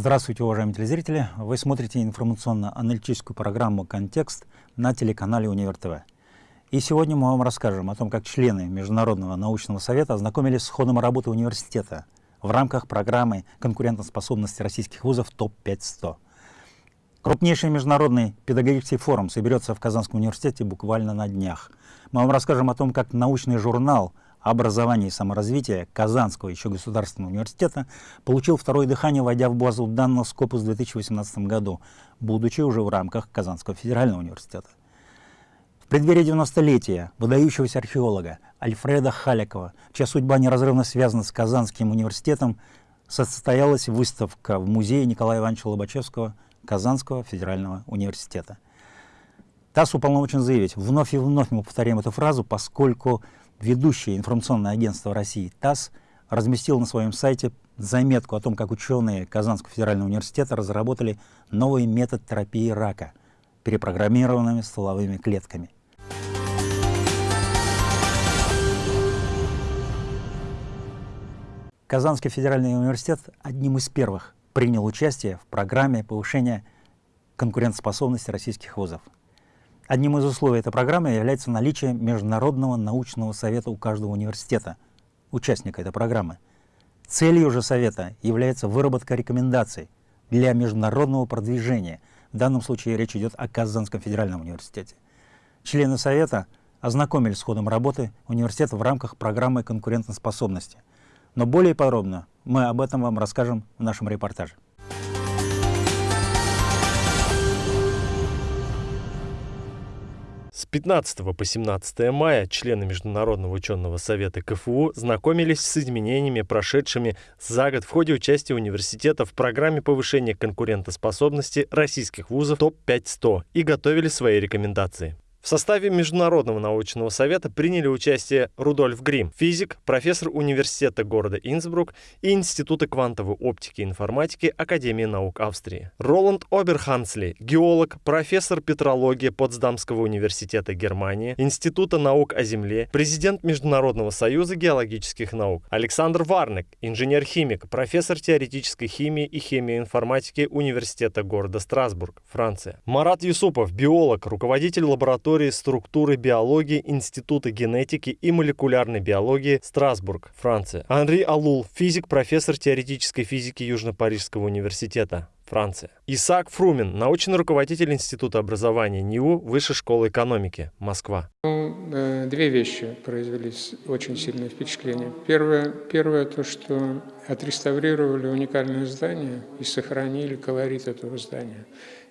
Здравствуйте, уважаемые телезрители! Вы смотрите информационно-аналитическую программу «Контекст» на телеканале «Универ ТВ». И сегодня мы вам расскажем о том, как члены Международного научного совета ознакомились с ходом работы университета в рамках программы конкурентоспособности российских вузов ТОП-500. Крупнейший международный педагогический форум соберется в Казанском университете буквально на днях. Мы вам расскажем о том, как научный журнал – образования и саморазвития Казанского еще государственного университета получил второе дыхание, войдя в базу данных Скопус в 2018 году, будучи уже в рамках Казанского федерального университета. В преддверии 90-летия выдающегося археолога Альфреда Халикова, чья судьба неразрывно связана с Казанским университетом, состоялась выставка в музее Николая Ивановича Лобачевского Казанского федерального университета. ТАСС уполномочен заявить, вновь и вновь мы повторяем эту фразу, поскольку ведущее информационное агентство России ТАСС разместил на своем сайте заметку о том, как ученые Казанского федерального университета разработали новый метод терапии рака перепрограммированными стволовыми клетками. Казанский федеральный университет одним из первых принял участие в программе повышения конкурентоспособности российских вузов. Одним из условий этой программы является наличие Международного научного совета у каждого университета, участника этой программы. Целью же совета является выработка рекомендаций для международного продвижения. В данном случае речь идет о Казанском федеральном университете. Члены совета ознакомились с ходом работы университета в рамках программы конкурентоспособности. Но более подробно мы об этом вам расскажем в нашем репортаже. 15 по 17 мая члены Международного ученого совета КФУ знакомились с изменениями, прошедшими за год в ходе участия университета в программе повышения конкурентоспособности российских вузов ТОП-500 и готовили свои рекомендации. В составе Международного научного совета приняли участие Рудольф Грим, физик, профессор университета города Инсбрук и Института квантовой оптики и информатики Академии наук Австрии. Роланд Оберхансли, геолог, профессор петрологии Потсдамского университета Германии, Института наук о Земле, президент Международного союза геологических наук. Александр Варнек, инженер-химик, профессор теоретической химии и химии информатики Университета города Страсбург, Франция. Марат Юсупов, биолог, руководитель лаборатории истории структуры биологии Института генетики и молекулярной биологии Страсбург, Франция. Анри Алул, физик, профессор теоретической физики Южно-Парижского университета. Франция. Исаак Фрумин, научный руководитель Института образования НИУ Высшей школы экономики, Москва. Ну, э, две вещи произвели очень сильное впечатление. Первое, первое то, что отреставрировали уникальное здание и сохранили колорит этого здания.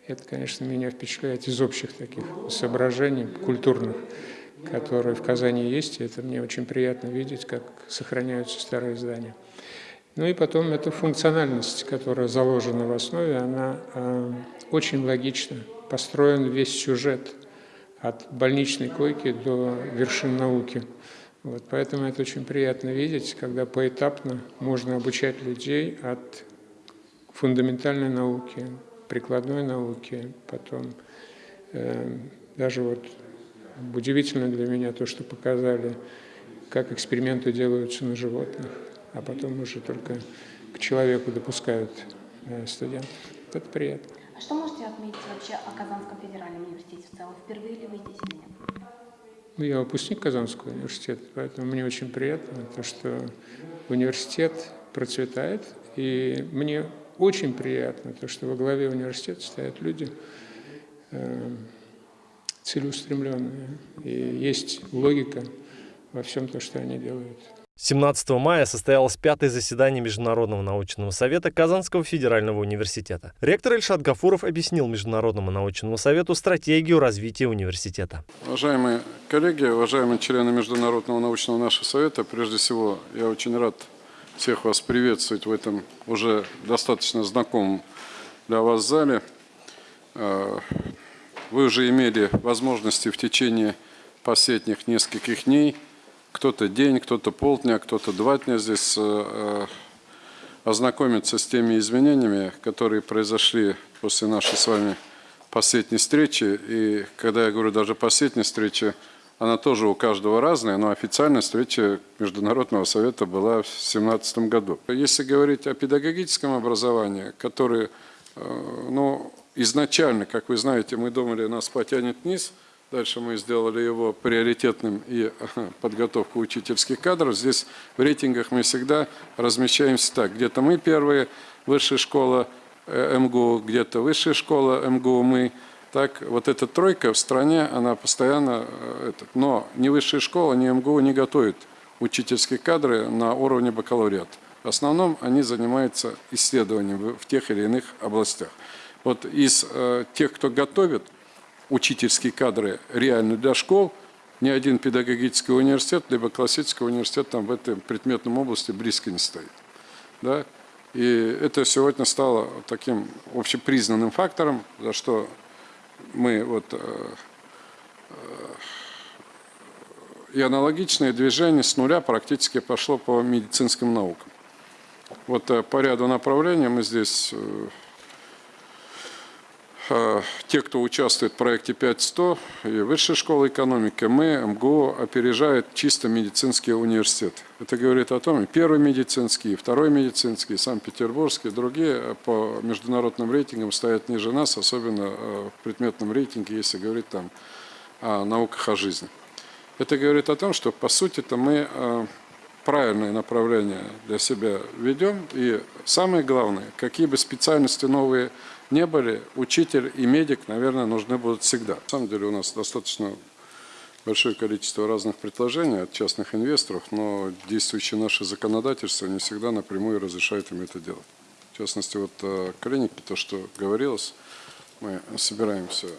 Это, конечно, меня впечатляет из общих таких соображений культурных, которые в Казани есть. И это мне очень приятно видеть, как сохраняются старые здания. Ну и потом эта функциональность, которая заложена в основе, она э, очень логична. Построен весь сюжет от больничной койки до вершин науки. Вот, поэтому это очень приятно видеть, когда поэтапно можно обучать людей от фундаментальной науки прикладной науки, потом э, даже вот удивительно для меня то, что показали, как эксперименты делаются на животных, а потом уже только к человеку допускают э, студентов. Это приятно. А что можете отметить вообще о Казанском федеральном университете в целом? Впервые ли вы здесь или нет? Ну, я выпускник Казанского университета, поэтому мне очень приятно, то, что университет процветает, и мне очень приятно, то, что во главе университета стоят люди э, целеустремленные, и есть логика во всем то, что они делают. 17 мая состоялось пятое заседание Международного научного совета Казанского федерального университета. Ректор Ильшат Гафуров объяснил Международному научному совету стратегию развития университета. Уважаемые коллеги, уважаемые члены Международного научного нашего совета, прежде всего я очень рад всех вас приветствовать в этом уже достаточно знакомом для вас зале. А, вы уже имели возможности в течение последних нескольких дней, кто-то день, кто-то полдня, кто-то два дня здесь а, ознакомиться с теми изменениями, которые произошли после нашей с вами последней встречи. И когда я говорю даже последней встречи, она тоже у каждого разная, но официальная встреча Международного совета была в 2017 году. Если говорить о педагогическом образовании, которое, э, ну, изначально, как вы знаете, мы думали, нас потянет вниз, дальше мы сделали его приоритетным и подготовку учительских кадров. Здесь в рейтингах мы всегда размещаемся так, где-то мы первые, высшая школа э, МГУ, где-то высшая школа МГУ мы, так вот эта тройка в стране, она постоянно, э, этот, но ни высшая школа, ни МГУ не готовит учительские кадры на уровне бакалавриата. В основном они занимаются исследованием в тех или иных областях. Вот из э, тех, кто готовит учительские кадры реально для школ, ни один педагогический университет, либо классический университет там в этой предметном области близко не стоит. Да? И это сегодня стало таким общепризнанным фактором, за что мы вот э, э, и аналогичное движение с нуля практически пошло по медицинским наукам. Вот э, по ряду направлений мы здесь, те, кто участвует в проекте 5100 и Высшая школа экономики, мы, МГУ, опережает чисто медицинские университеты. Это говорит о том, и первый медицинский, и второй медицинский, и Санкт-Петербургский, другие по международным рейтингам стоят ниже нас, особенно э, в предметном рейтинге, если говорить там о науках о жизни. Это говорит о том, что по сути это мы э, правильное направление для себя ведем. И самое главное, какие бы специальности новые не были, учитель и медик, наверное, нужны будут всегда. На самом деле у нас достаточно большое количество разных предложений от частных инвесторов, но действующее наше законодательство не всегда напрямую разрешает им это делать. В частности, вот э, клиники, то, что говорилось, мы собираемся э,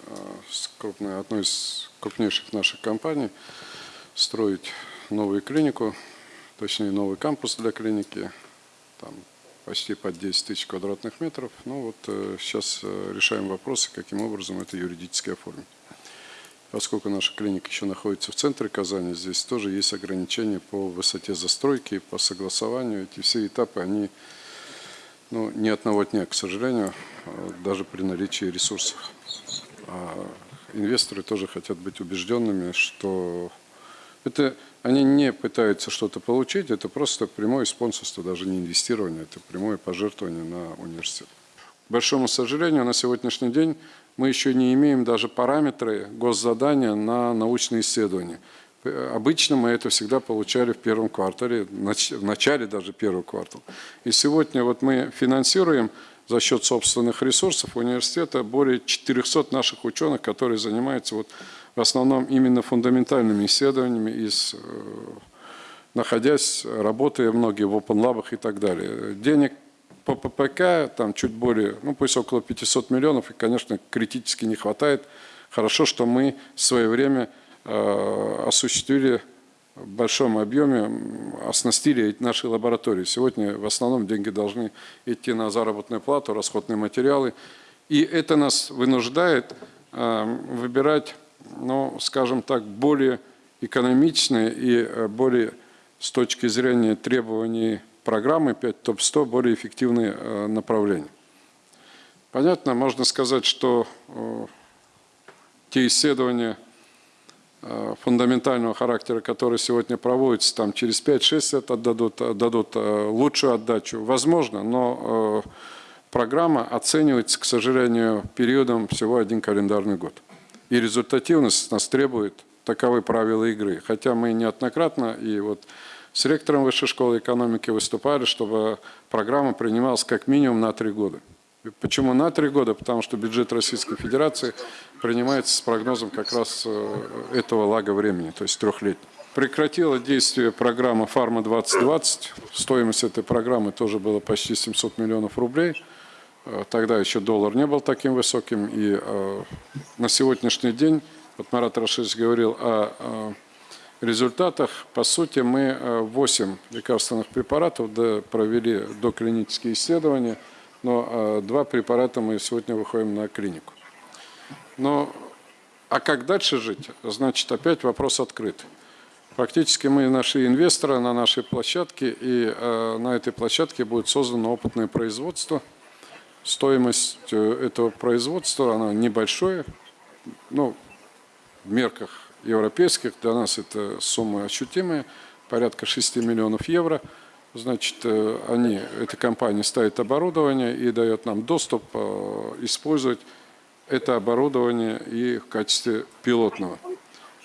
с крупной, одной из крупнейших наших компаний строить новую клинику, точнее новый кампус для клиники, там почти под 10 тысяч квадратных метров. Ну вот сейчас э, решаем вопросы, каким образом это юридически оформить. Поскольку наша клиника еще находится в центре Казани, здесь тоже есть ограничения по высоте застройки, по согласованию. Эти все этапы, они ну, ни одного дня, к сожалению, а даже при наличии ресурсов. А инвесторы тоже хотят быть убежденными, что это они не пытаются что-то получить, это просто прямое спонсорство, даже не инвестирование, это прямое пожертвование на университет. К большому сожалению, на сегодняшний день мы еще не имеем даже параметры госзадания на научные исследования. Обычно мы это всегда получали в первом квартале, в начале даже первого квартала. И сегодня вот мы финансируем за счет собственных ресурсов университета более 400 наших ученых, которые занимаются вот в основном именно фундаментальными исследованиями, из, э, находясь, работая многие в Open Lab и так далее. Денег по ППК там чуть более, ну пусть около 500 миллионов, и, конечно, критически не хватает. Хорошо, что мы в свое время э, осуществили в большом объеме, оснастили наши лаборатории. Сегодня в основном деньги должны идти на заработную плату, расходные материалы. И это нас вынуждает э, выбирать, ну, скажем так, более экономичные и э, более с точки зрения требований программы 5 ТОП-100 более эффективные э, направления. Понятно, можно сказать, что э, те исследования фундаментального характера, которые сегодня проводятся, там через 5-6 лет отдадут, отдадут лучшую отдачу. Возможно, но программа оценивается, к сожалению, периодом всего один календарный год. И результативность нас требует таковы правила игры. Хотя мы неоднократно и вот с ректором Высшей школы экономики выступали, чтобы программа принималась как минимум на три года. Почему на три года? Потому что бюджет Российской Федерации принимается с прогнозом как раз э, этого лага времени, то есть трехлетний. Прекратила действие программа «Фарма-2020». Стоимость этой программы тоже была почти 700 миллионов рублей. Э, тогда еще доллар не был таким высоким. И э, на сегодняшний день, вот Марат Рашидович говорил о результатах, по сути, мы 8 э, лекарственных препаратов провели доклинические исследования, но два препарата мы сегодня выходим на клинику. Но, а как дальше жить? Значит, опять вопрос открыт. Фактически мы нашли инвестора на нашей площадке, и на этой площадке будет создано опытное производство. Стоимость этого производства, она небольшая, ну, в мерках европейских. Для нас это суммы ощутимые, порядка 6 миллионов евро. Значит, э, они, эта компания ставит оборудование и дает нам доступ э, использовать это оборудование и в качестве пилотного.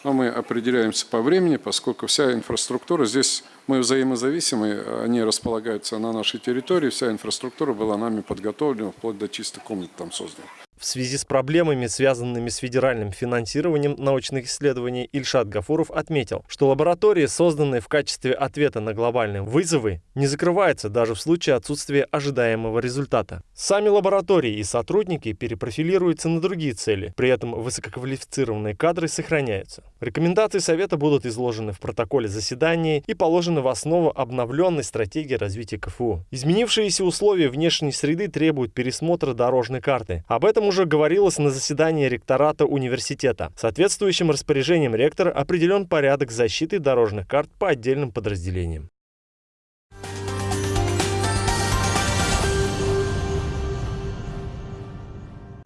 Но мы определяемся по времени, поскольку вся инфраструктура здесь мы взаимозависимы, они располагаются на нашей территории, вся инфраструктура была нами подготовлена, вплоть до чисто комнат там создана. В связи с проблемами, связанными с федеральным финансированием научных исследований, Ильшат Гафуров отметил, что лаборатории, созданные в качестве ответа на глобальные вызовы, не закрываются даже в случае отсутствия ожидаемого результата. Сами лаборатории и сотрудники перепрофилируются на другие цели, при этом высококвалифицированные кадры сохраняются. Рекомендации Совета будут изложены в протоколе заседания и положены в основу обновленной стратегии развития КФУ. Изменившиеся условия внешней среды требуют пересмотра дорожной карты. Об этом уже говорилось на заседании ректората университета. Соответствующим распоряжением ректора определен порядок защиты дорожных карт по отдельным подразделениям.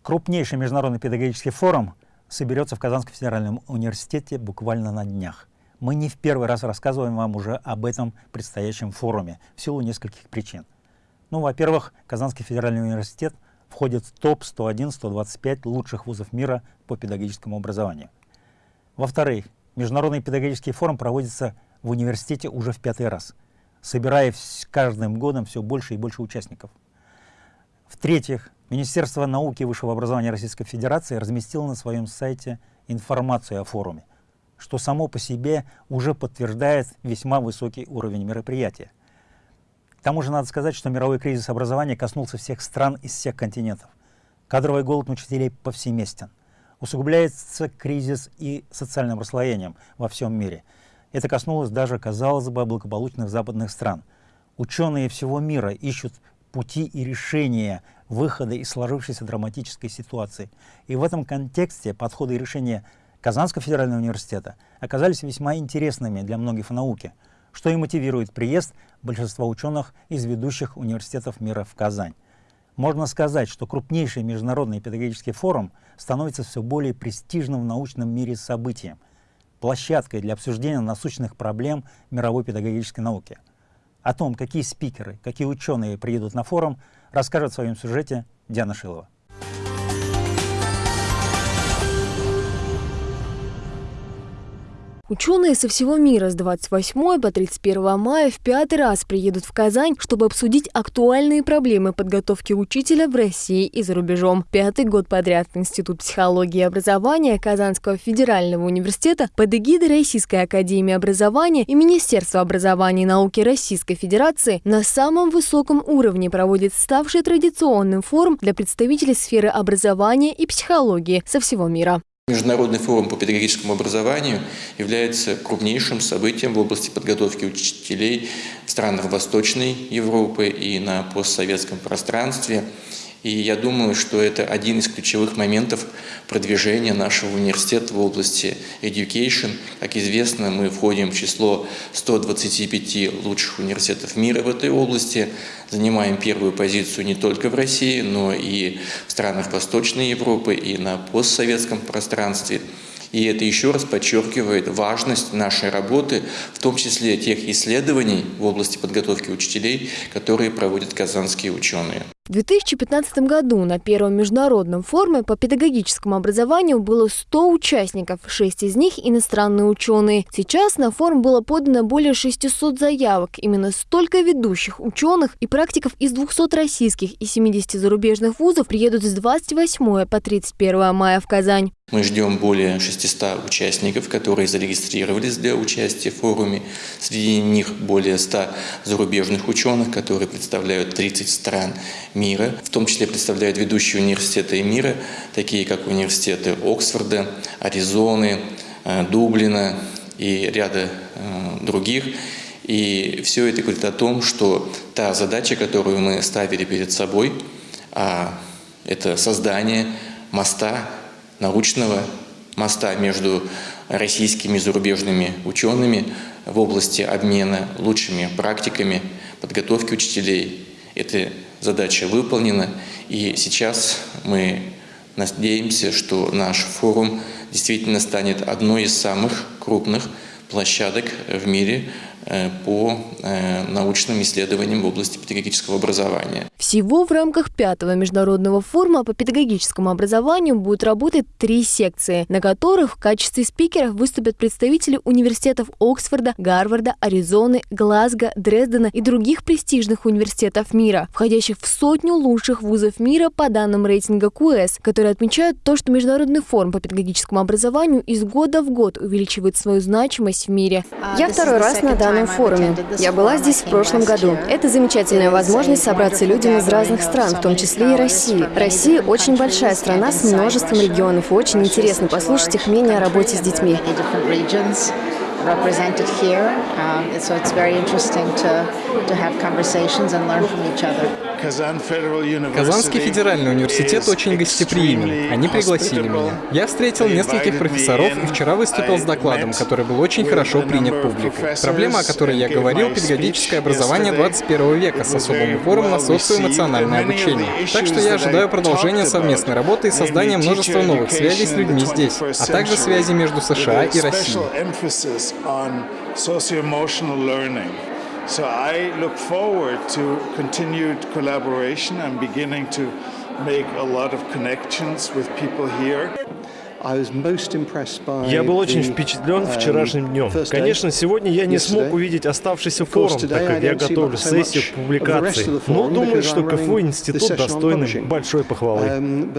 Крупнейший международный педагогический форум соберется в Казанском федеральном университете буквально на днях. Мы не в первый раз рассказываем вам уже об этом предстоящем форуме в силу нескольких причин. Ну, во-первых, Казанский федеральный университет – входит в топ-101-125 лучших вузов мира по педагогическому образованию. Во-вторых, Международный педагогический форум проводится в университете уже в пятый раз, собирая каждым годом все больше и больше участников. В-третьих, Министерство науки и высшего образования Российской Федерации разместило на своем сайте информацию о форуме, что само по себе уже подтверждает весьма высокий уровень мероприятия. К тому же надо сказать, что мировой кризис образования коснулся всех стран из всех континентов. Кадровый голод учителей повсеместен. Усугубляется кризис и социальным расслоением во всем мире. Это коснулось даже, казалось бы, благополучных западных стран. Ученые всего мира ищут пути и решения выхода из сложившейся драматической ситуации. И в этом контексте подходы и решения Казанского федерального университета оказались весьма интересными для многих в науке – что и мотивирует приезд большинства ученых из ведущих университетов мира в Казань. Можно сказать, что крупнейший международный педагогический форум становится все более престижным в научном мире событием, площадкой для обсуждения насущных проблем мировой педагогической науки. О том, какие спикеры, какие ученые приедут на форум, расскажет в своем сюжете Диана Шилова. Ученые со всего мира с 28 по 31 мая в пятый раз приедут в Казань, чтобы обсудить актуальные проблемы подготовки учителя в России и за рубежом. Пятый год подряд Институт психологии и образования Казанского федерального университета под эгидой Российской академии образования и Министерства образования и науки Российской Федерации на самом высоком уровне проводит ставший традиционным форум для представителей сферы образования и психологии со всего мира. Международный форум по педагогическому образованию является крупнейшим событием в области подготовки учителей в странах Восточной Европы и на постсоветском пространстве – и я думаю, что это один из ключевых моментов продвижения нашего университета в области education. Как известно, мы входим в число 125 лучших университетов мира в этой области, занимаем первую позицию не только в России, но и в странах Восточной Европы и на постсоветском пространстве. И это еще раз подчеркивает важность нашей работы, в том числе тех исследований в области подготовки учителей, которые проводят казанские ученые. В 2015 году на первом международном форуме по педагогическому образованию было 100 участников, 6 из них иностранные ученые. Сейчас на форум было подано более 600 заявок. Именно столько ведущих ученых и практиков из 200 российских и 70 зарубежных вузов приедут с 28 по 31 мая в Казань. Мы ждем более 600 участников, которые зарегистрировались для участия в форуме. Среди них более 100 зарубежных ученых, которые представляют 30 стран мира, в том числе представляют ведущие университеты мира, такие как университеты Оксфорда, Аризоны, э, Дублина и ряда э, других. И все это говорит о том, что та задача, которую мы ставили перед собой, а это создание моста, научного моста между российскими и зарубежными учеными в области обмена лучшими практиками подготовки учителей. Эта задача выполнена, и сейчас мы Надеемся, что наш форум действительно станет одной из самых крупных площадок в мире по э, научным исследованиям в области педагогического образования. Всего в рамках пятого международного форума по педагогическому образованию будут работать три секции, на которых в качестве спикеров выступят представители университетов Оксфорда, Гарварда, Аризоны, Глазго, Дрездена и других престижных университетов мира, входящих в сотню лучших вузов мира по данным рейтинга QS, которые отмечают то, что Международный форум по педагогическому образованию из года в год увеличивает свою значимость в мире. Я второй раз на данном данном форуме. Я была здесь в прошлом году. Это замечательная возможность собраться людям из разных стран, в том числе и России. Россия очень большая страна с множеством регионов, и очень интересно послушать их мнение о работе с детьми represented here. Um, so it's very interesting to, to have conversations and learn from each other. Казанский федеральный университет очень гостеприимен. Они пригласили меня. Я встретил нескольких профессоров и вчера выступил с докладом, который был очень хорошо принят публикой. Проблема, о которой я говорил, педагогическое образование 21 века с особым упором на социоэмоциональное обучение. Так что я ожидаю продолжения совместной работы и создания множества новых связей с людьми здесь, а также связи между США и Россией. On socio-emotional learning. So I look forward to continued collaboration. I'm beginning to make a lot of connections with people here. Я был очень впечатлен um, вчерашним днем. Конечно, сегодня я не смог увидеть оставшийся форум, так как я готовлю сессию к публикации. Но думаю, что КФУ институт достойный большой похвалы. Um,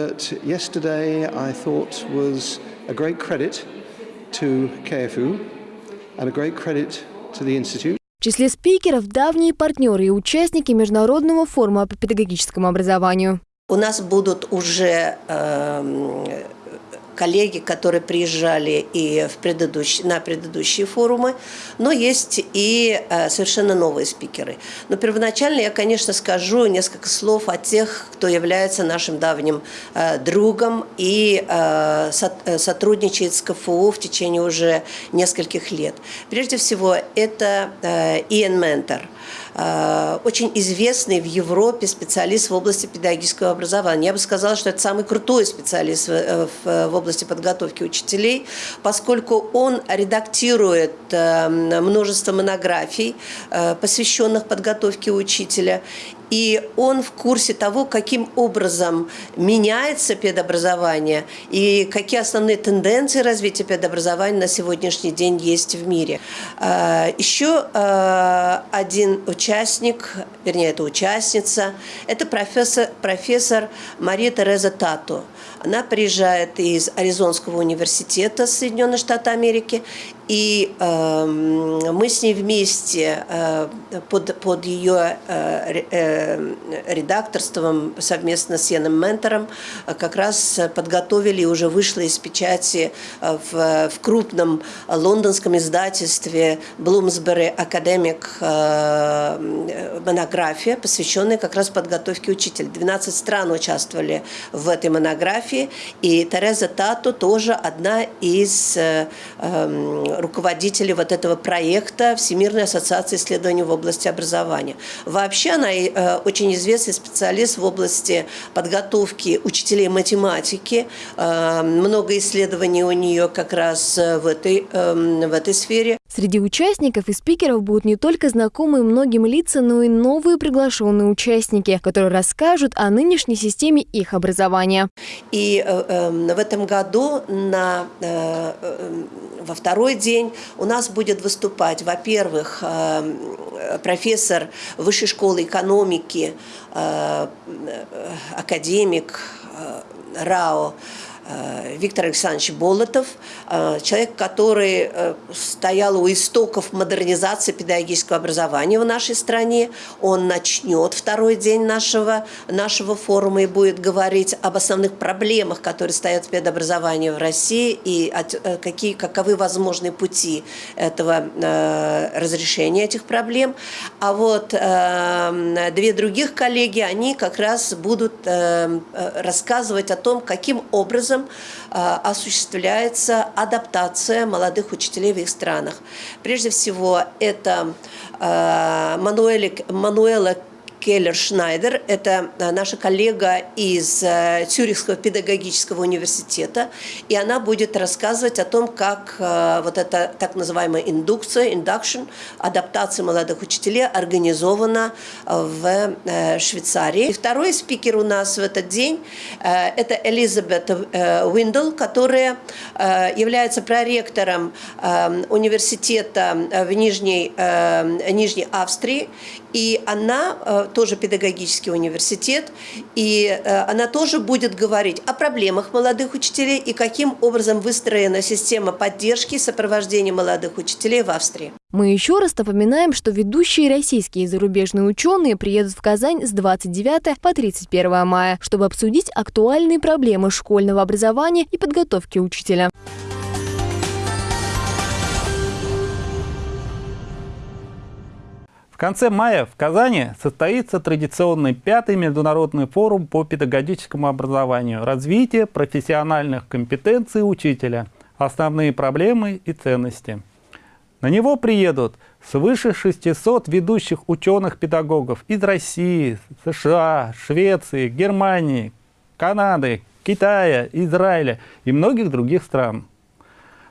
в числе спикеров – давние партнеры и участники Международного форума по педагогическому образованию. У нас будут уже э, коллеги, которые приезжали и в предыдущ... на предыдущие форумы, но есть и э, совершенно новые спикеры. Но первоначально я, конечно, скажу несколько слов о тех, кто является нашим давним э, другом и э, сотрудничает с КФУ в течение уже нескольких лет. Прежде всего, это Иэн Ментор – очень известный в Европе специалист в области педагогического образования. Я бы сказала, что это самый крутой специалист в, в, в области подготовки учителей, поскольку он редактирует э, множество монографий, посвященных подготовке учителя, и он в курсе того, каким образом меняется педобразование и какие основные тенденции развития педобразования на сегодняшний день есть в мире. А, еще а, один участник, вернее, это участница, это профессор, профессор Мария Тереза Тату. Она приезжает из Аризонского университета Соединенных Штатов Америки, и э, мы с ней вместе э, под, под ее э, э, редакторством совместно с Яном Ментором э, как раз подготовили и уже вышло из печати э, в, в крупном лондонском издательстве Bloomsbury Academic э, монография, посвященная как раз подготовке учителя. 12 стран участвовали в этой монографии, и Тереза Тату тоже одна из э, э, руководители вот этого проекта Всемирной ассоциации исследований в области образования. Вообще она э, очень известный специалист в области подготовки учителей математики. Э, много исследований у нее как раз э, в этой, эм, в этой сфере. Среди участников и спикеров будут не только знакомые многим лица, но и новые приглашенные участники, которые расскажут о нынешней системе их образования. И э, э, в этом году на, э, э, во второй день у нас будет выступать, во-первых, э, профессор Высшей школы экономики, э, э академик э, РАО Виктор Александрович Болотов, э, человек, который э, стоял у истоков модернизации педагогического образования в нашей стране. Он начнет второй день нашего, нашего форума и будет говорить об основных проблемах, которые стоят в педобразовании в России и какие, каковы возможные пути этого разрешения этих проблем. А вот две других коллеги, они как раз будут рассказывать о том, каким образом образом осуществляется адаптация молодых учителей в их странах. Прежде всего, это Мануэля, Мануэла Келлер Шнайдер. Это наша коллега из Цюрихского педагогического университета. И она будет рассказывать о том, как вот эта так называемая индукция, induction, адаптация молодых учителей организована в Швейцарии. И второй спикер у нас в этот день – это Элизабет Уиндл, которая является проректором университета в Нижней, Нижней Австрии. И она тоже педагогический университет, и она тоже будет говорить о проблемах молодых учителей и каким образом выстроена система поддержки и сопровождения молодых учителей в Австрии. Мы еще раз напоминаем, что ведущие российские и зарубежные ученые приедут в Казань с 29 по 31 мая, чтобы обсудить актуальные проблемы школьного образования и подготовки учителя. В конце мая в Казани состоится традиционный пятый международный форум по педагогическому образованию «Развитие профессиональных компетенций учителя. Основные проблемы и ценности». На него приедут свыше 600 ведущих ученых-педагогов из России, США, Швеции, Германии, Канады, Китая, Израиля и многих других стран.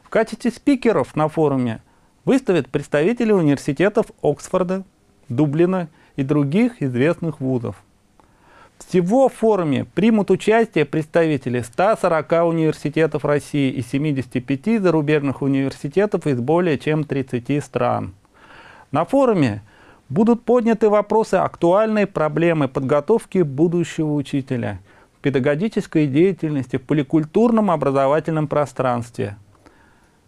В качестве спикеров на форуме выставят представители университетов Оксфорда, Дублина и других известных вузов. Всего в форуме примут участие представители 140 университетов России и 75 зарубежных университетов из более чем 30 стран. На форуме будут подняты вопросы актуальной проблемы подготовки будущего учителя, педагогической деятельности в поликультурном образовательном пространстве.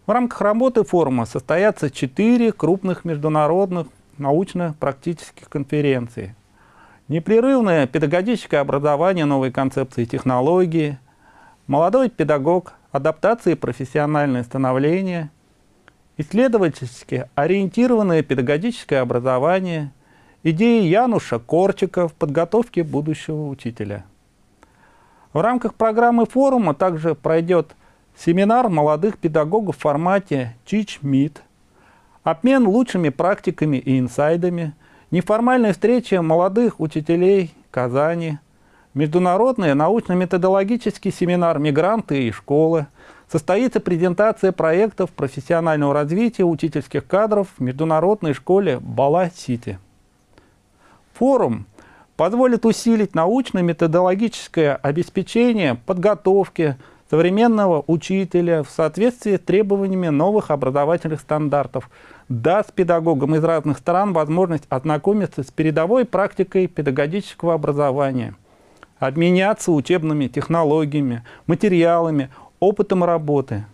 В рамках работы форума состоятся четыре крупных международных научно-практических конференций. Непрерывное педагогическое образование новой концепции технологии, молодой педагог, адаптация и профессиональное становление, исследовательски ориентированное педагогическое образование, идеи Януша Корчика в подготовке будущего учителя. В рамках программы форума также пройдет семинар молодых педагогов в формате Teach Meet – обмен лучшими практиками и инсайдами, неформальная встреча молодых учителей Казани, международный научно-методологический семинар «Мигранты и школы», состоится презентация проектов профессионального развития учительских кадров в международной школе Бала-Сити. Форум позволит усилить научно-методологическое обеспечение подготовки современного учителя в соответствии с требованиями новых образовательных стандартов, даст педагогам из разных стран возможность ознакомиться с передовой практикой педагогического образования, обменяться учебными технологиями, материалами, опытом работы.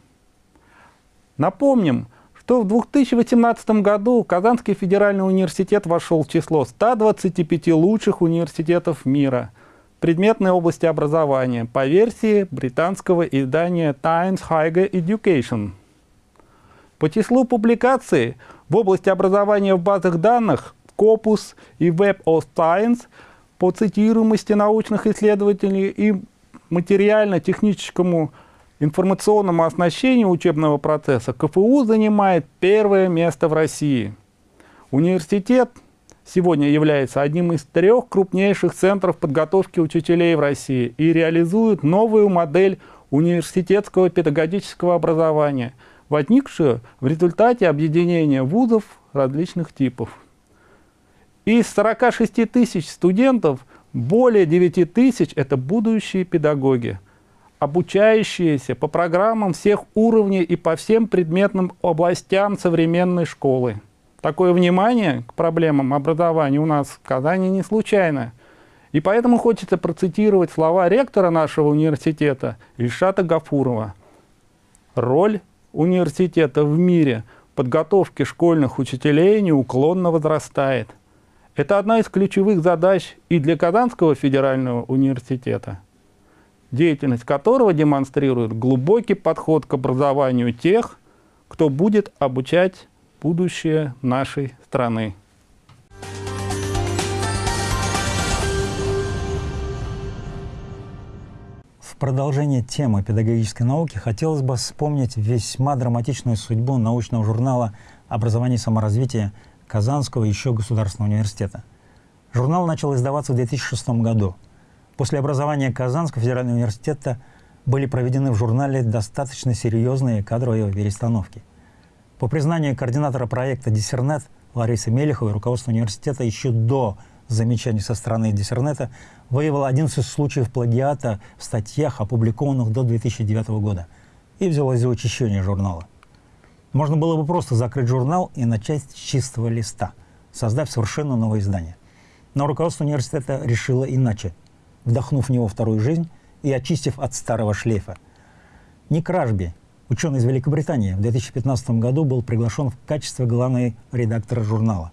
Напомним, что в 2018 году Казанский федеральный университет вошел в число 125 лучших университетов мира – предметной области образования по версии британского издания Times Higher Education. По числу публикаций в области образования в базах данных Scopus и Web of Science по цитируемости научных исследователей и материально-техническому информационному оснащению учебного процесса КФУ занимает первое место в России. Университет сегодня является одним из трех крупнейших центров подготовки учителей в России и реализует новую модель университетского педагогического образования, возникшую в результате объединения вузов различных типов. Из 46 тысяч студентов более 9 тысяч – это будущие педагоги, обучающиеся по программам всех уровней и по всем предметным областям современной школы. Такое внимание к проблемам образования у нас в Казани не случайно. И поэтому хочется процитировать слова ректора нашего университета Ильшата Гафурова. Роль университета в мире подготовки школьных учителей неуклонно возрастает. Это одна из ключевых задач и для Казанского федерального университета, деятельность которого демонстрирует глубокий подход к образованию тех, кто будет обучать будущее нашей страны. В продолжение темы педагогической науки хотелось бы вспомнить весьма драматичную судьбу научного журнала «Образование и саморазвитие» Казанского еще государственного университета. Журнал начал издаваться в 2006 году. После образования Казанского федерального университета были проведены в журнале достаточно серьезные кадровые перестановки. По признанию координатора проекта «Диссернет» Ларисы Мелеховой, руководство университета еще до замечаний со стороны Диссернета выявило 11 случаев плагиата в статьях, опубликованных до 2009 года, и взялось за учащение журнала. Можно было бы просто закрыть журнал и начать с чистого листа, создав совершенно новое издание. Но руководство университета решило иначе, вдохнув в него вторую жизнь и очистив от старого шлейфа. Ник Ражби, ученый из Великобритании, в 2015 году был приглашен в качестве главного редактора журнала,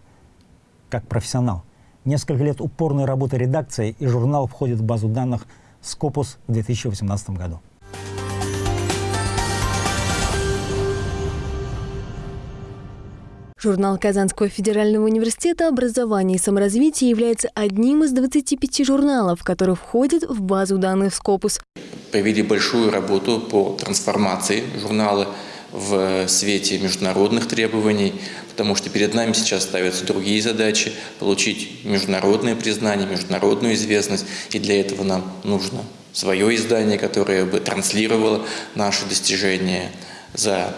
как профессионал – Несколько лет упорной работы редакции и журнал входит в базу данных Scopus в 2018 году. Журнал Казанского федерального университета образования и саморазвития является одним из 25 журналов, которые входят в базу данных Scopus. Провели большую работу по трансформации журнала в свете международных требований, потому что перед нами сейчас ставятся другие задачи – получить международное признание, международную известность, и для этого нам нужно свое издание, которое бы транслировало наши достижения за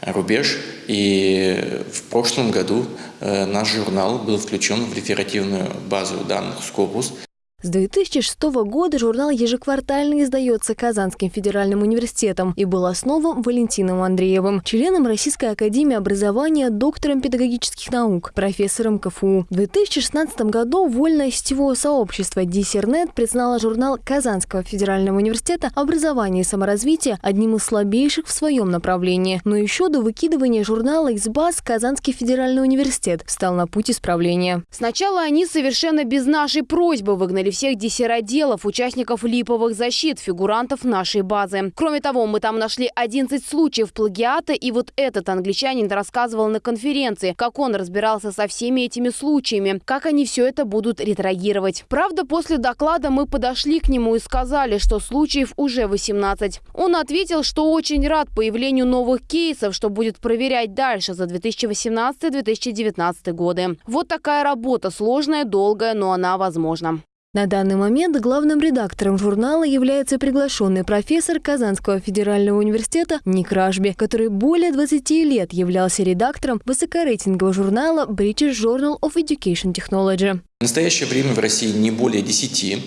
рубеж. И в прошлом году э, наш журнал был включен в реферативную базу данных Scopus – с 2006 года журнал ежеквартально издается Казанским федеральным университетом и был основан Валентином Андреевым, членом Российской академии образования, доктором педагогических наук, профессором КФУ. В 2016 году вольное сетевое сообщество Диссернет признало журнал Казанского федерального университета «Образование и саморазвитие» одним из слабейших в своем направлении. Но еще до выкидывания журнала из баз Казанский федеральный университет встал на путь исправления. Сначала они совершенно без нашей просьбы выгнали выявили всех диссероделов, участников липовых защит, фигурантов нашей базы. Кроме того, мы там нашли 11 случаев плагиата, и вот этот англичанин рассказывал на конференции, как он разбирался со всеми этими случаями, как они все это будут ретрагировать. Правда, после доклада мы подошли к нему и сказали, что случаев уже 18. Он ответил, что очень рад появлению новых кейсов, что будет проверять дальше за 2018-2019 годы. Вот такая работа, сложная, долгая, но она возможна. На данный момент главным редактором журнала является приглашенный профессор Казанского федерального университета Ник Ражби, который более 20 лет являлся редактором высокорейтингового журнала British Journal of Education Technology. В настоящее время в России не более 10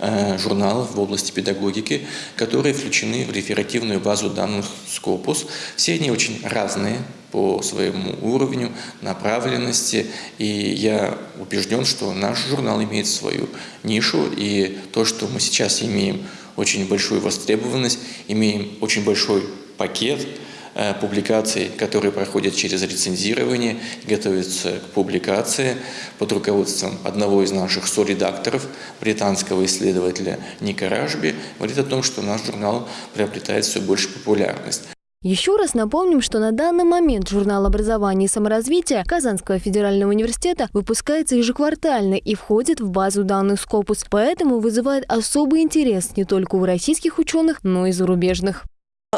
э, журналов в области педагогики, которые включены в реферативную базу данных Scopus. Все они очень разные по своему уровню, направленности, и я убежден, что наш журнал имеет свою нишу, и то, что мы сейчас имеем очень большую востребованность, имеем очень большой пакет э, публикаций, которые проходят через рецензирование, готовятся к публикации под руководством одного из наших соредакторов, британского исследователя Ника Ражби, говорит о том, что наш журнал приобретает все больше популярность. Еще раз напомним, что на данный момент журнал образования и саморазвития Казанского федерального университета выпускается ежеквартально и входит в базу данных Scopus, поэтому вызывает особый интерес не только у российских ученых, но и зарубежных.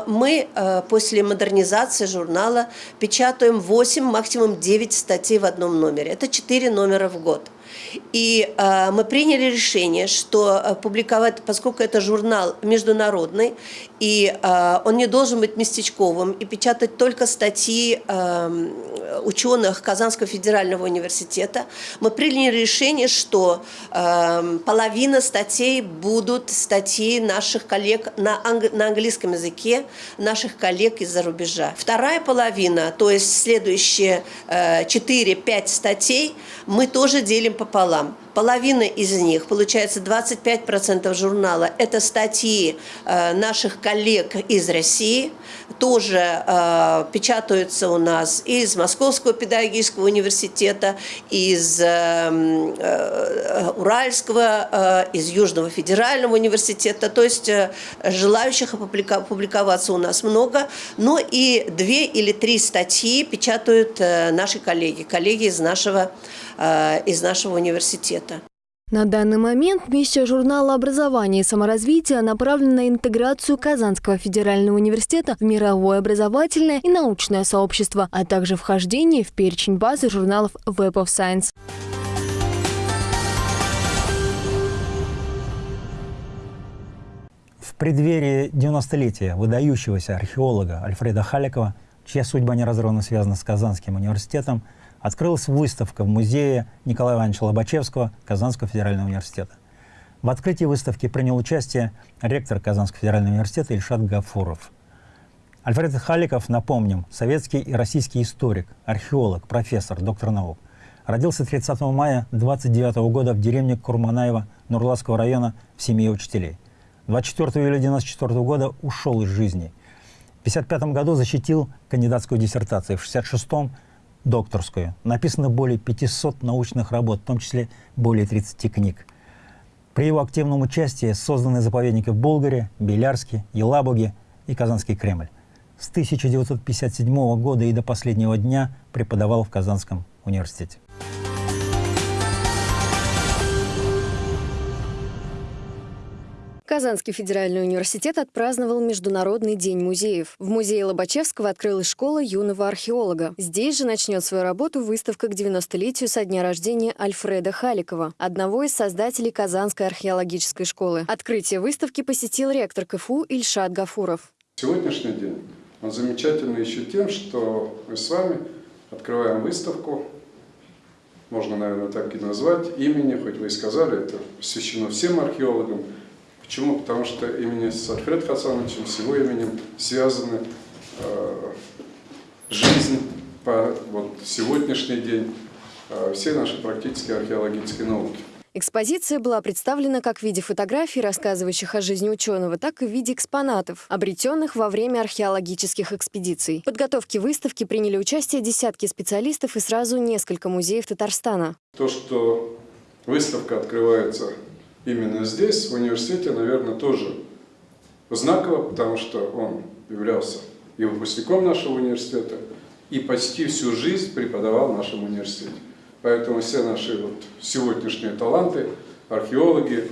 Мы э, после модернизации журнала печатаем 8, максимум 9 статей в одном номере. Это 4 номера в год. И э, мы приняли решение, что э, публиковать, поскольку это журнал международный, и э, он не должен быть местечковым, и печатать только статьи э, ученых Казанского федерального университета, мы приняли решение, что э, половина статей будут статьи наших коллег на, анг на английском языке, наших коллег из-за рубежа. Вторая половина, то есть следующие э, 4-5 статей, мы тоже делим пополам. Половина из них, получается 25% журнала, это статьи э, наших коллег из России, тоже э, печатаются у нас из Московского педагогического университета, из э, э, Уральского, э, из Южного федерального университета, то есть э, желающих опубликоваться у нас много, но и две или три статьи печатают э, наши коллеги, коллеги из нашего, э, из нашего университета. На данный момент миссия журнала образования и саморазвития направлена на интеграцию Казанского федерального университета в мировое образовательное и научное сообщество, а также вхождение в перечень базы журналов Web of Science. В преддверии 90-летия выдающегося археолога Альфреда Халикова, чья судьба неразрывно связана с Казанским университетом, открылась выставка в музее Николая Ивановича Лобачевского Казанского федерального университета. В открытии выставки принял участие ректор Казанского федерального университета Ильшат Гафуров. Альфред Халиков, напомним, советский и российский историк, археолог, профессор, доктор наук. Родился 30 мая 29 года в деревне Курманаева Нурлатского района в семье учителей. 24 июля 1994 года ушел из жизни. В 1955 году защитил кандидатскую диссертацию, в 1966 докторскую. Написано более 500 научных работ, в том числе более 30 книг. При его активном участии созданы заповедники в Болгаре, Белярске, Елабуге и Казанский Кремль. С 1957 года и до последнего дня преподавал в Казанском университете. Казанский федеральный университет отпраздновал Международный день музеев. В музее Лобачевского открылась школа юного археолога. Здесь же начнет свою работу выставка к 90-летию со дня рождения Альфреда Халикова, одного из создателей Казанской археологической школы. Открытие выставки посетил ректор КФУ Ильшат Гафуров. Сегодняшний день он замечательный еще тем, что мы с вами открываем выставку, можно, наверное, так и назвать, имени, хоть вы и сказали, это посвящено всем археологам, Почему? Потому что именно с Альфредом Хасановичем, с его именем связаны э, жизнь по вот, сегодняшний день э, всей нашей практически археологической науки. Экспозиция была представлена как в виде фотографий, рассказывающих о жизни ученого, так и в виде экспонатов, обретенных во время археологических экспедиций. В подготовке выставки приняли участие десятки специалистов и сразу несколько музеев Татарстана. То, что выставка открывается именно здесь, в университете, наверное, тоже знаково, потому что он являлся и выпускником нашего университета, и почти всю жизнь преподавал в нашем университете. Поэтому все наши вот сегодняшние таланты, археологи,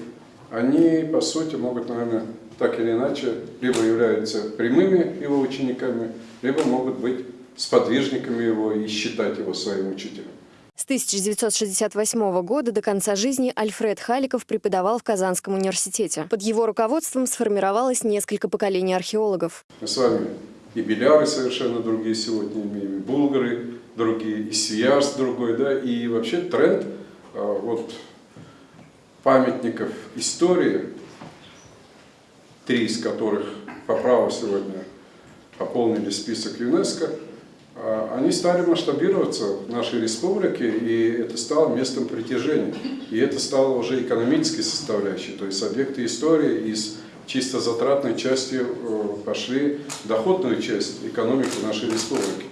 они, по сути, могут, наверное, так или иначе, либо являются прямыми его учениками, либо могут быть сподвижниками его и считать его своим учителем. С 1968 года до конца жизни Альфред Халиков преподавал в Казанском университете. Под его руководством сформировалось несколько поколений археологов. Мы с вами и беляры совершенно другие сегодня имеем, и булгары другие, и свияж другой, да, и вообще тренд а, вот памятников истории, три из которых по праву сегодня пополнили список ЮНЕСКО – они стали масштабироваться в нашей республике, и это стало местом притяжения. И это стало уже экономической составляющей, то есть объекты истории из чисто затратной части э, пошли в доходную часть экономики нашей республики.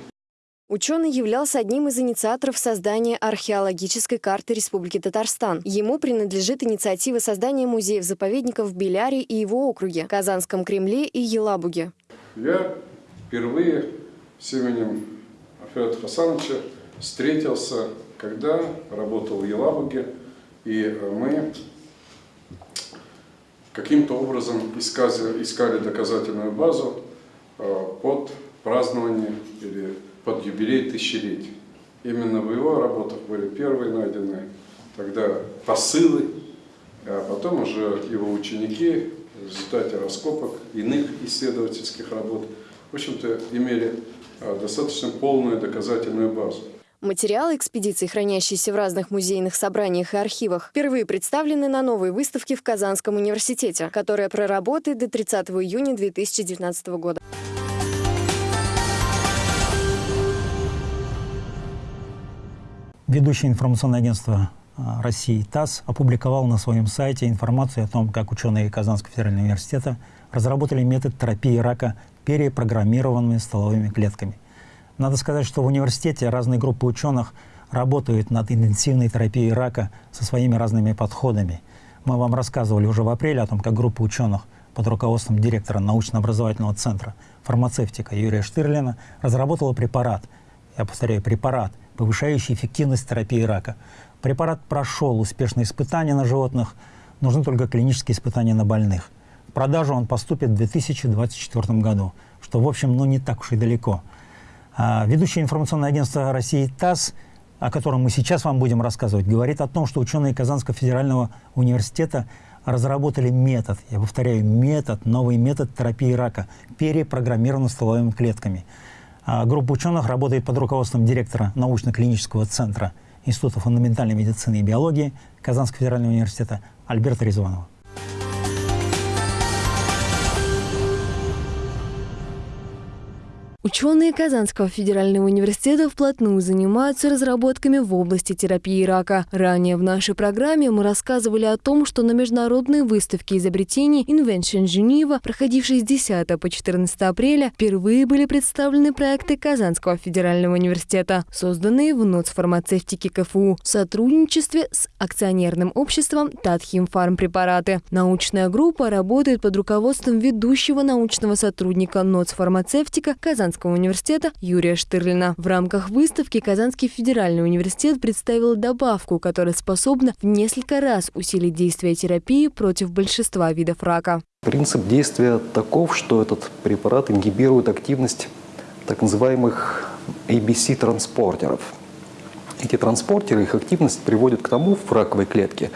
Ученый являлся одним из инициаторов создания археологической карты Республики Татарстан. Ему принадлежит инициатива создания музеев-заповедников в Беляре и его округе, Казанском Кремле и Елабуге. Я впервые с именем Федора Хасановича встретился, когда работал в Елабуге, и мы каким-то образом искали, искали доказательную базу э, под празднование или под юбилей тысячелетий. Именно в его работах были первые найдены тогда посылы, а потом уже его ученики в результате раскопок иных исследовательских работ, в общем-то, имели достаточно полную доказательную базу. Материалы экспедиции, хранящиеся в разных музейных собраниях и архивах, впервые представлены на новой выставке в Казанском университете, которая проработает до 30 июня 2019 года. Ведущее информационное агентство а, России ТАСС опубликовал на своем сайте информацию о том, как ученые Казанского федерального университета разработали метод терапии рака перепрограммированными столовыми клетками. Надо сказать, что в университете разные группы ученых работают над интенсивной терапией рака со своими разными подходами. Мы вам рассказывали уже в апреле о том, как группа ученых под руководством директора научно-образовательного центра фармацевтика Юрия Штырлина разработала препарат, я повторяю, препарат, повышающий эффективность терапии рака. Препарат прошел успешные испытания на животных, нужны только клинические испытания на больных – продажу он поступит в 2024 году, что, в общем, ну не так уж и далеко. А ведущее информационное агентство России ТАСС, о котором мы сейчас вам будем рассказывать, говорит о том, что ученые Казанского федерального университета разработали метод, я повторяю, метод, новый метод терапии рака, перепрограммированный стволовыми клетками. А группа ученых работает под руководством директора научно-клинического центра Института фундаментальной медицины и биологии Казанского федерального университета Альберта Резванова. Ученые Казанского федерального университета вплотную занимаются разработками в области терапии рака. Ранее в нашей программе мы рассказывали о том, что на международной выставке изобретений Invention Geneva, проходившей с 10 по 14 апреля, впервые были представлены проекты Казанского федерального университета, созданные в НОЦ фармацевтики КФУ в сотрудничестве с акционерным обществом Татхим Фармпрепараты. Научная группа работает под руководством ведущего научного сотрудника НОЦ фармацевтика Казанского Казанского университета Юрия Штырлина. В рамках выставки Казанский федеральный университет представил добавку, которая способна в несколько раз усилить действие терапии против большинства видов рака. Принцип действия таков, что этот препарат ингибирует активность так называемых ABC-транспортеров. Эти транспортеры, их активность приводит к тому в раковой клетке,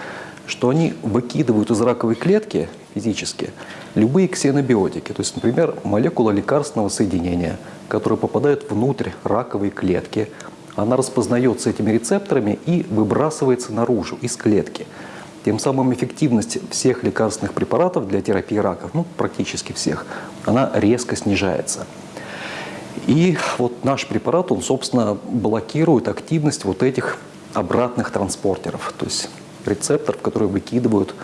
что они выкидывают из раковой клетки физически любые ксенобиотики, то есть, например, молекула лекарственного соединения, которая попадает внутрь раковой клетки, она распознается этими рецепторами и выбрасывается наружу, из клетки. Тем самым эффективность всех лекарственных препаратов для терапии раков, ну, практически всех, она резко снижается. И вот наш препарат, он, собственно, блокирует активность вот этих обратных транспортеров, то есть рецепторов, которые выкидывают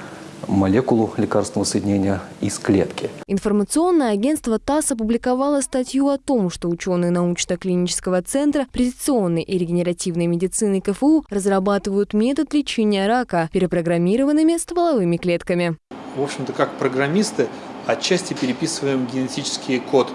молекулу лекарственного соединения из клетки. Информационное агентство ТАСС опубликовало статью о том, что ученые научно-клинического центра прецизионной и регенеративной медицины КФУ разрабатывают метод лечения рака перепрограммированными стволовыми клетками. В общем-то, как программисты отчасти переписываем генетический код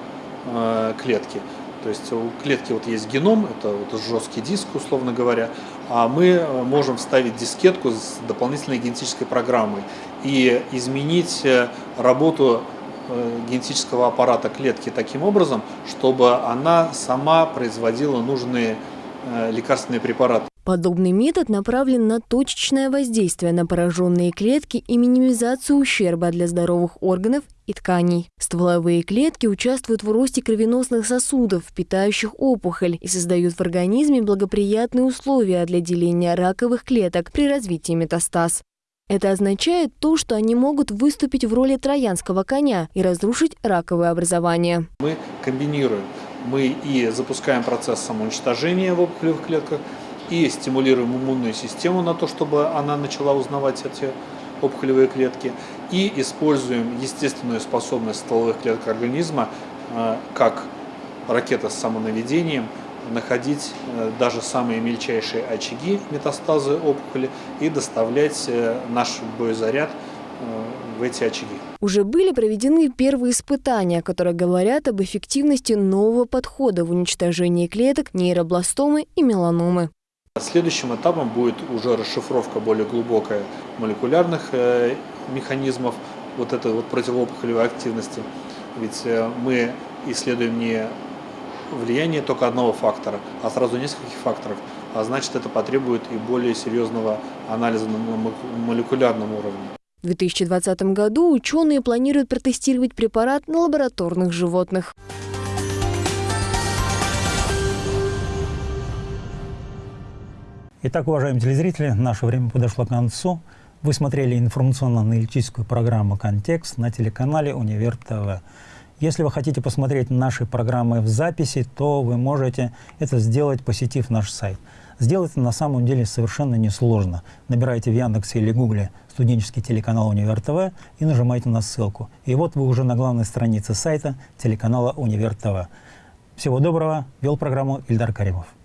э, клетки. То есть у клетки вот есть геном, это вот жесткий диск, условно говоря, а мы э, можем вставить дискетку с дополнительной генетической программой и изменить э, работу э, генетического аппарата клетки таким образом, чтобы она сама производила нужные лекарственные препараты. Подобный метод направлен на точечное воздействие на пораженные клетки и минимизацию ущерба для здоровых органов и тканей. Стволовые клетки участвуют в росте кровеносных сосудов, питающих опухоль, и создают в организме благоприятные условия для деления раковых клеток при развитии метастаз. Это означает то, что они могут выступить в роли троянского коня и разрушить раковое образование. Мы комбинируем. Мы и запускаем процесс самоуничтожения в опухолевых клетках, и стимулируем иммунную систему на то, чтобы она начала узнавать эти опухолевые клетки, и используем естественную способность стволовых клеток организма, э, как ракета с самонаведением, находить э, даже самые мельчайшие очаги метастазы опухоли и доставлять э, наш боезаряд в эти очаги. Уже были проведены первые испытания, которые говорят об эффективности нового подхода в уничтожении клеток нейробластомы и меланомы. Следующим этапом будет уже расшифровка более глубокая молекулярных э, механизмов вот этой вот противоопухолевой активности. Ведь э, мы исследуем не влияние только одного фактора, а сразу нескольких факторов. А значит, это потребует и более серьезного анализа на молекулярном уровне. В 2020 году ученые планируют протестировать препарат на лабораторных животных. Итак, уважаемые телезрители, наше время подошло к концу. Вы смотрели информационно-аналитическую программу «Контекст» на телеканале «Универ ТВ». Если вы хотите посмотреть наши программы в записи, то вы можете это сделать, посетив наш сайт. Сделать это на самом деле совершенно несложно. Набирайте в Яндексе или Гугле студенческий телеканал «Универ ТВ» и нажимайте на ссылку. И вот вы уже на главной странице сайта телеканала «Универ ТВ». Всего доброго. Вел программу Ильдар Каримов.